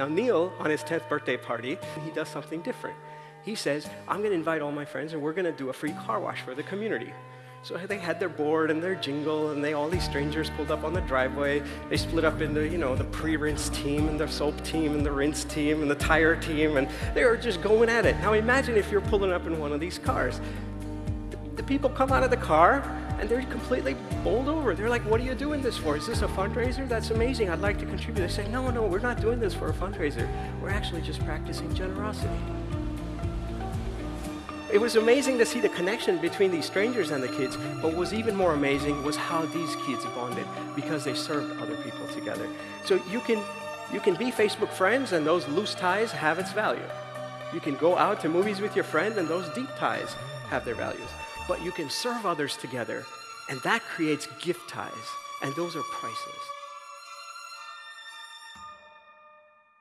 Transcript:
Now, Neil, on his 10th birthday party, he does something different. He says, I'm going to invite all my friends and we're going to do a free car wash for the community. So they had their board and their jingle, and they all these strangers pulled up on the driveway. They split up into, you know, the pre-rinse team and the soap team and the rinse team and the tire team, and they were just going at it. Now imagine if you're pulling up in one of these cars. The people come out of the car and they're completely bowled over. They're like, what are you doing this for? Is this a fundraiser? That's amazing. I'd like to contribute. They say, no, no, we're not doing this for a fundraiser. We're actually just practicing generosity. It was amazing to see the connection between these strangers and the kids, but what was even more amazing was how these kids bonded because they served other people together. So you can, you can be Facebook friends and those loose ties have its value. You can go out to movies with your friend and those deep ties have their values. But you can serve others together and that creates gift ties and those are priceless.